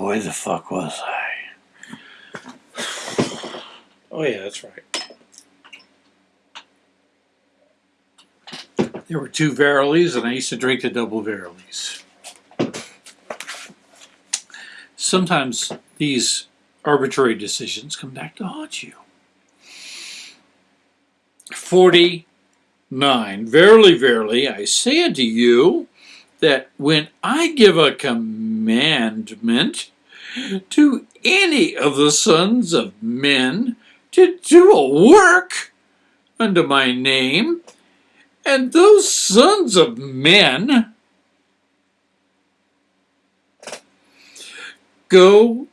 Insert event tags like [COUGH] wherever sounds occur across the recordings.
Where the fuck was I? Oh yeah, that's right. There were two Verilies, and I used to drink the double Verilies. Sometimes these arbitrary decisions come back to haunt you. 49. Verily, verily, I say unto you that when I give a commandment to any of the sons of men to do a work unto my name, and those sons of men go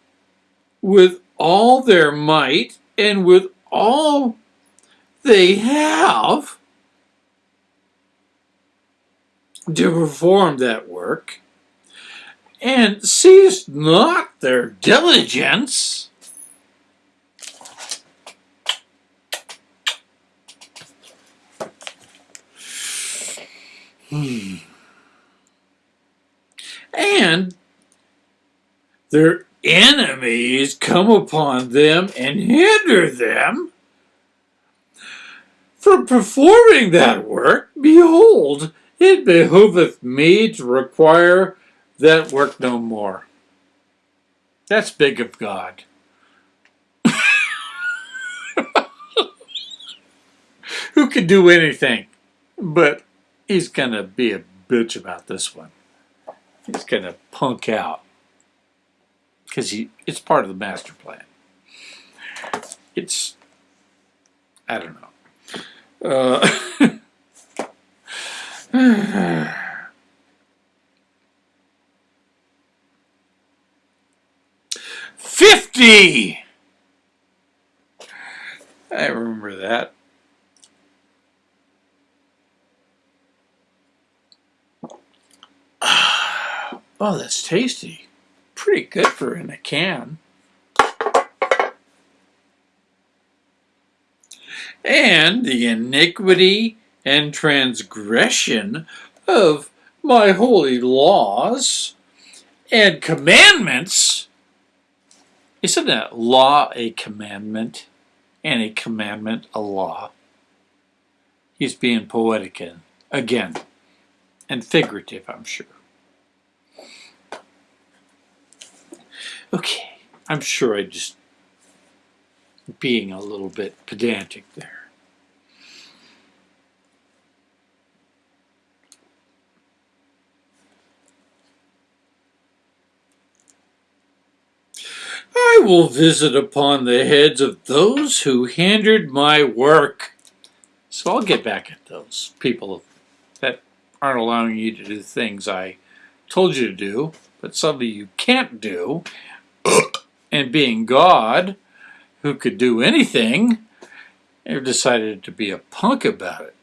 with all their might and with all they have to perform that work, and cease not their diligence. Hmm. And their enemies come upon them and hinder them from performing that work. Behold, it behoveth me to require that work no more. That's big of God. [LAUGHS] Who could do anything? But he's going to be a bitch about this one. He's going to punk out. Because it's part of the master plan. It's, I don't know. Uh, [LAUGHS] [SIGHS] [SIGHS] Fifty! I remember that. [SIGHS] Oh, that's tasty. Pretty good for in a can. And the iniquity and transgression of my holy laws and commandments. Isn't a law a commandment and a commandment a law? He's being poetic again and figurative, I'm sure. Okay, I'm sure I just being a little bit pedantic there. I will visit upon the heads of those who hindered my work. So I'll get back at those people that aren't allowing you to do things I told you to do, but suddenly you can't do, [CLEARS THROAT] and being God, who could do anything, have decided to be a punk about it.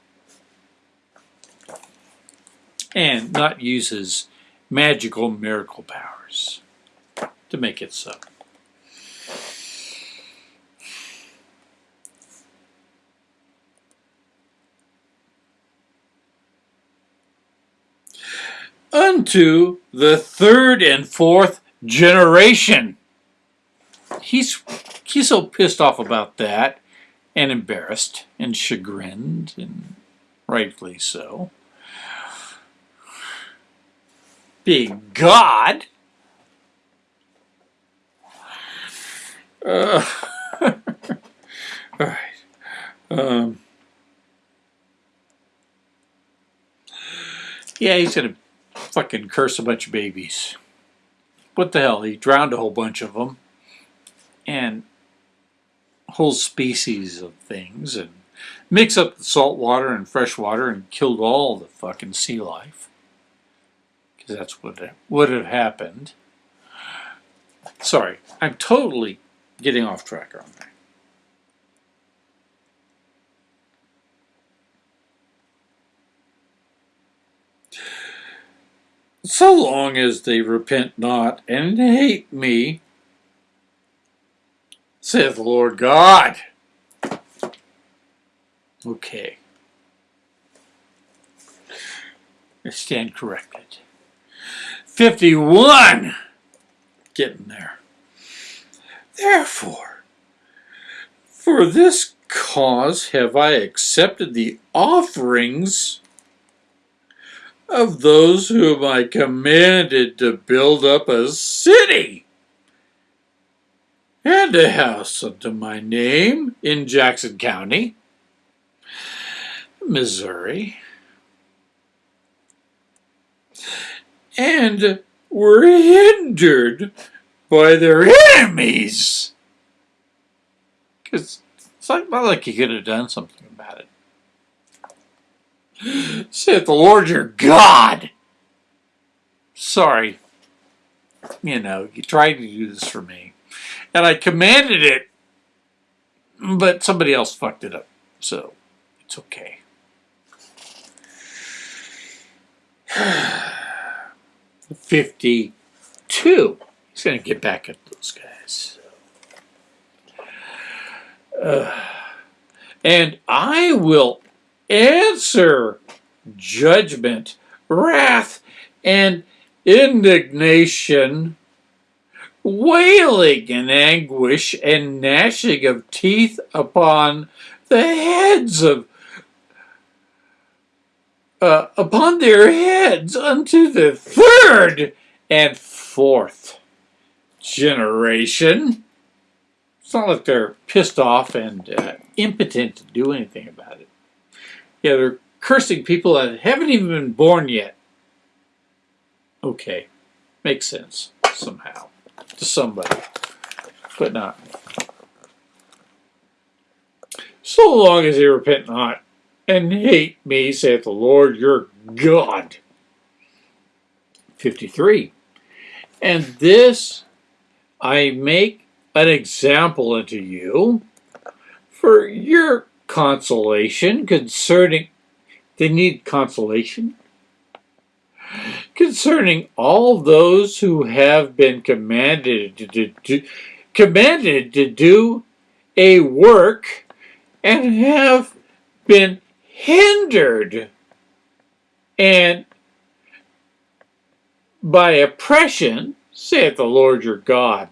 And not use his magical miracle powers to make it so. Unto the third and fourth generation he's he's so pissed off about that and embarrassed and chagrined and rightfully so. Being God. Uh, [LAUGHS] all right. Um, yeah, he's going to fucking curse a bunch of babies. What the hell? He drowned a whole bunch of them and whole species of things and mix up the salt water and fresh water and killed all the fucking sea life because that's what would have happened. Sorry, I'm totally getting off track on that. So long as they repent not and hate me, saith the Lord God. Okay. I stand corrected. 51. getting there. Therefore, for this cause have I accepted the offerings of those whom I commanded to build up a city and a house unto my name in Jackson County, Missouri, and were hindered by their enemies. Because it's not like you could have done something about it. Saith the Lord your God. Sorry. You know, you tried to do this for me. And I commanded it, but somebody else fucked it up. So, it's okay. [SIGHS] Fifty-two. He's going to get back at those guys. Uh, [SIGHS] and I will answer judgment, wrath, and indignation, wailing and anguish and gnashing of teeth upon the heads of uh, upon their heads unto the third and fourth generation. It's not like they're pissed off and uh, impotent to do anything about it. Yeah, they're cursing people that haven't even been born yet. Okay, makes sense somehow to somebody, but not. So long as they repent not and hate me, saith the Lord your God. 53. And this I make an example unto you for your consolation concerning, they need consolation? Concerning all those who have been commanded to, to commanded to do a work and have been hindered and by oppression, saith the Lord your God.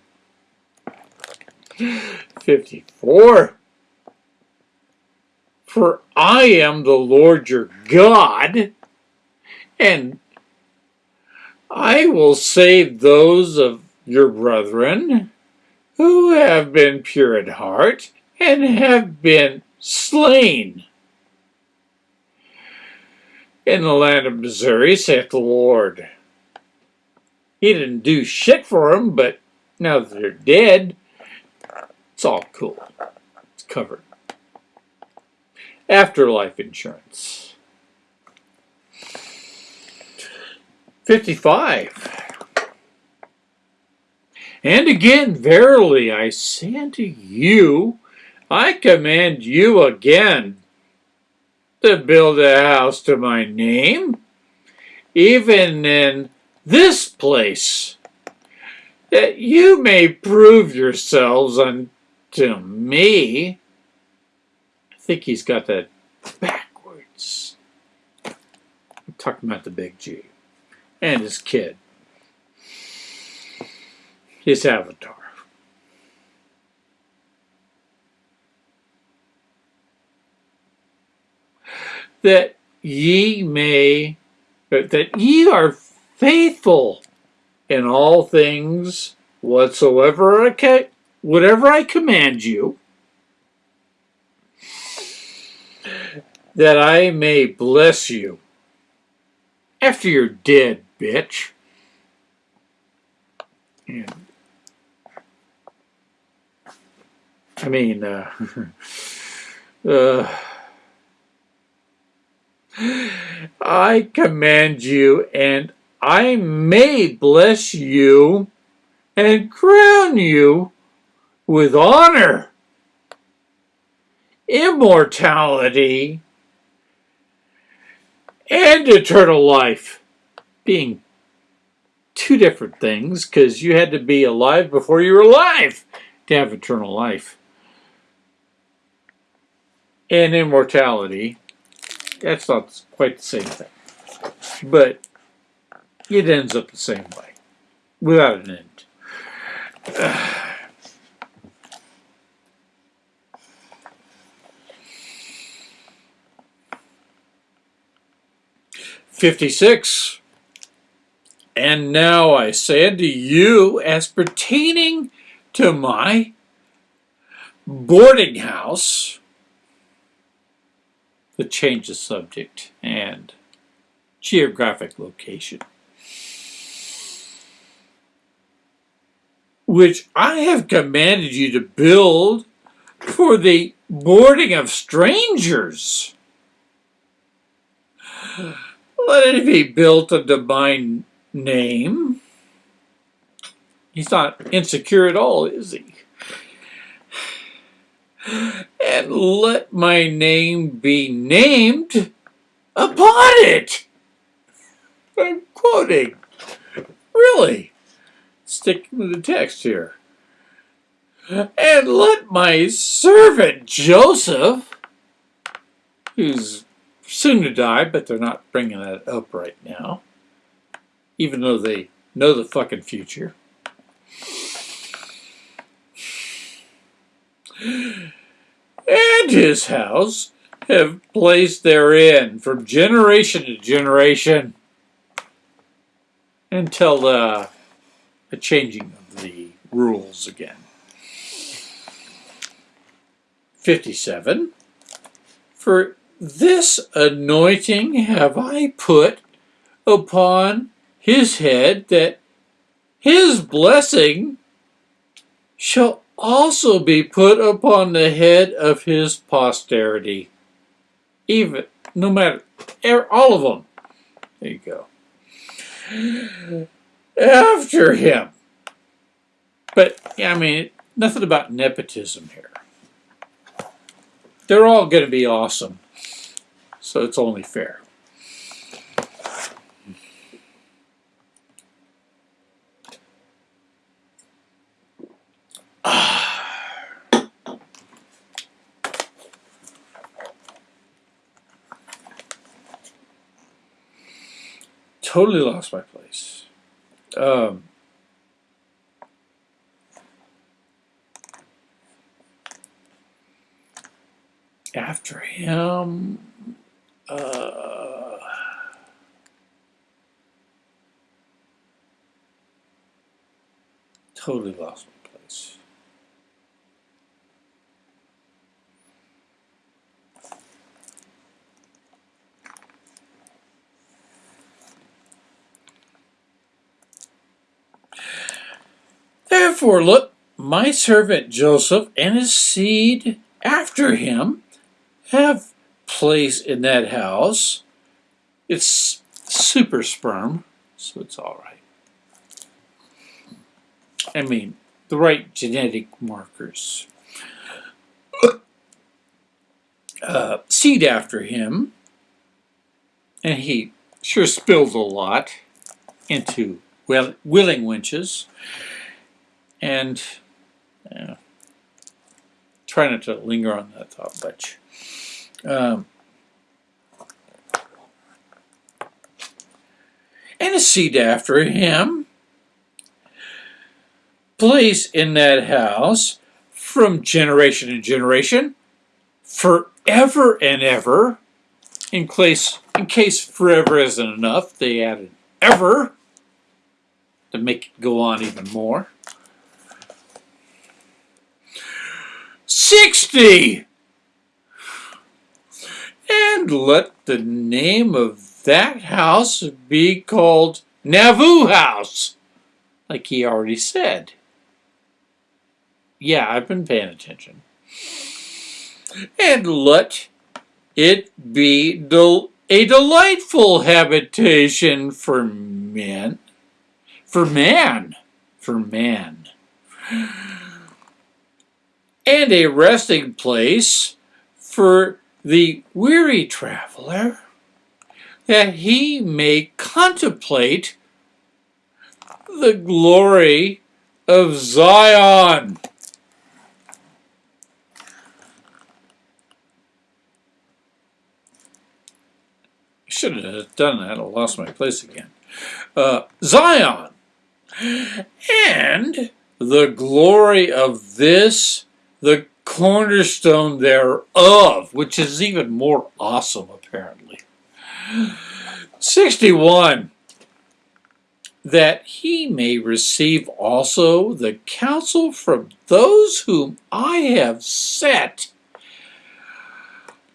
54. For I am the Lord your God, and I will save those of your brethren who have been pure at heart and have been slain. In the land of Missouri, saith the Lord. He didn't do shit for them, but now that they're dead, it's all cool. It's covered. Afterlife insurance. 55. And again, verily I say unto you, I command you again to build a house to my name, even in this place, that you may prove yourselves unto me. Think he's got that backwards. I'm talking about the big G and his kid, his avatar. That ye may, uh, that ye are faithful in all things whatsoever I whatever I command you, that I may bless you after you're dead, bitch. And, I mean, uh, [LAUGHS] uh, I command you and I may bless you and crown you with honor, immortality, and eternal life, being two different things because you had to be alive before you were alive to have eternal life. And immortality, that's not quite the same thing. But it ends up the same way, without an end. [SIGHS] Fifty-six. And now I say unto you, as pertaining to my boarding house, the change of subject and geographic location, which I have commanded you to build for the boarding of strangers. Let it be built unto divine name. He's not insecure at all, is he? And let my name be named upon it. I'm quoting. Really? Sticking with the text here. And let my servant Joseph, who's soon to die, but they're not bringing that up right now, even though they know the fucking future. And his house have placed therein from generation to generation until uh, the, the changing of the rules again. 57. For this anointing have I put upon his head that his blessing shall also be put upon the head of his posterity. Even, no matter, er, all of them. There you go. After him. But, I mean, nothing about nepotism here. They're all going to be awesome. So it's only fair. [SIGHS] totally lost my place. Um, after him, uh, totally lost my place. Therefore, look, my servant Joseph and his seed after him have place in that house. It's super sperm, so it's all right. I mean, the right genetic markers. Uh, seed after him, and he sure spilled a lot into well, willing winches, and uh, try not to linger on that thought much. Um, and a seat after him. Place in that house from generation to generation forever and ever in case in case forever isn't enough they added ever to make it go on even more. 60 and let the name of that house be called Nauvoo House, like he already said. Yeah, I've been paying attention. And let it be del a delightful habitation for men, for man, for man, and a resting place for the weary traveler, that he may contemplate the glory of Zion. Should have done that. I lost my place again. Uh, Zion. And the glory of this, the cornerstone thereof, which is even more awesome, apparently. 61. That he may receive also the counsel from those whom I have set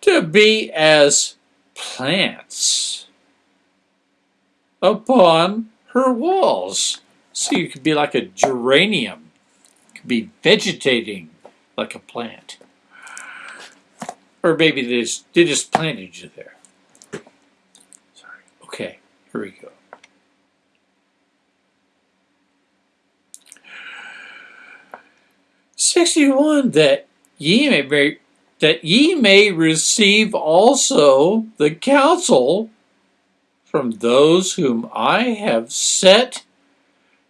to be as plants upon her walls. So you could be like a geranium, you could be vegetating like a plant. Or maybe they just, they just planted you there. Sorry. Okay, here we go. Sixty-one that ye may be, that ye may receive also the counsel from those whom I have set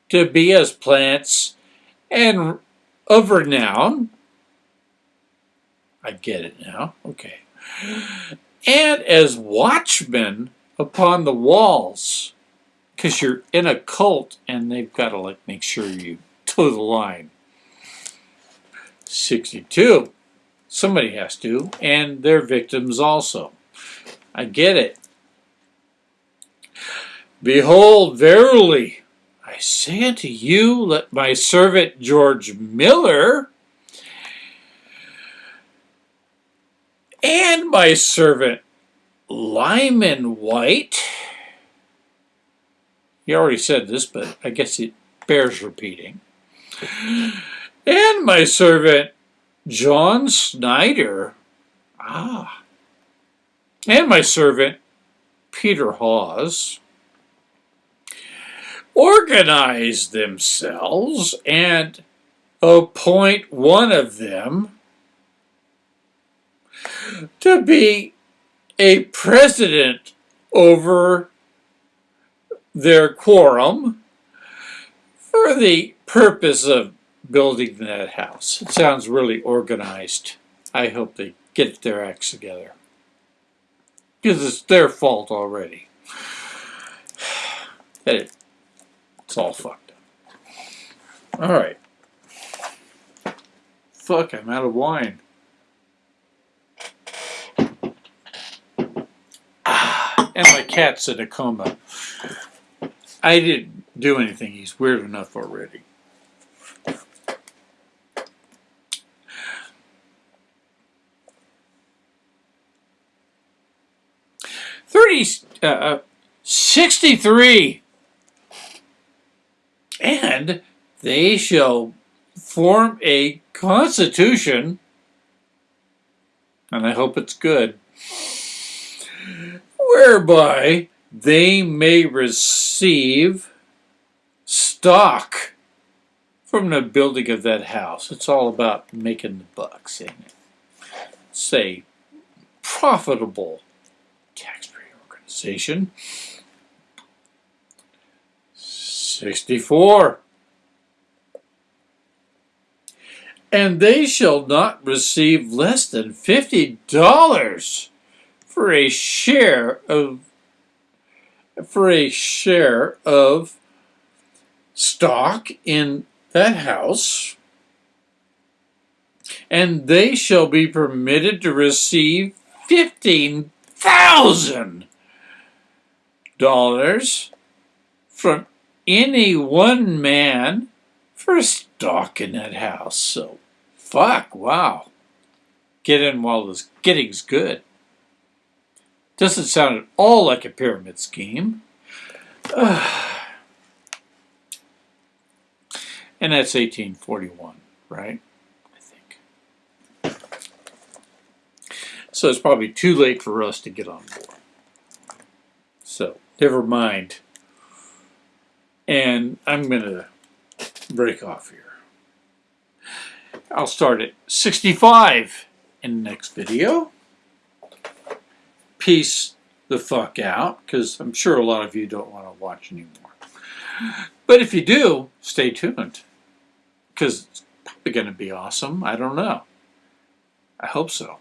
to be as plants and of renown. I get it now. Okay. And as watchmen upon the walls, because you're in a cult and they've got to like make sure you toe the line. 62. Somebody has to, and their victims also. I get it. Behold, verily, I say unto you, let my servant George Miller and my servant Lyman Wight, he already said this, but I guess it bears repeating, and my servant John Snider, ah, and my servant Peter Haws, organize themselves and appoint one of them to be a president over their quorum for the purpose of building that house. It sounds really organized. I hope they get their acts together. Because it's their fault already. [SIGHS] It's all fucked up. Alright. Fuck, I'm out of wine. Ah, and my cat's in a coma. I didn't do anything. He's weird enough already. Thirty, uh, uh, sixty-three, and they shall form a constitution, and I hope it's good, whereby they may receive stock from the building of that house. It's all about making the bucks, isn't it? Say, profitable tax-free organization. 64. And they shall not receive less than $50 for a share of for a share of stock in that house, and they shall be permitted to receive fifteen thousand dollars from any one man for stock in that house. So, fuck, wow. Get in while the getting's good. Doesn't sound at all like a pyramid scheme. Uh, [SIGHS] and that's 1841, right? I think. So it's probably too late for us to get on board. So, never mind. And I'm going to break off here. I'll start at 65 in the next video peace the fuck out because I'm sure a lot of you don't want to watch anymore. But if you do, stay tuned because it's probably going to be awesome. I don't know. I hope so.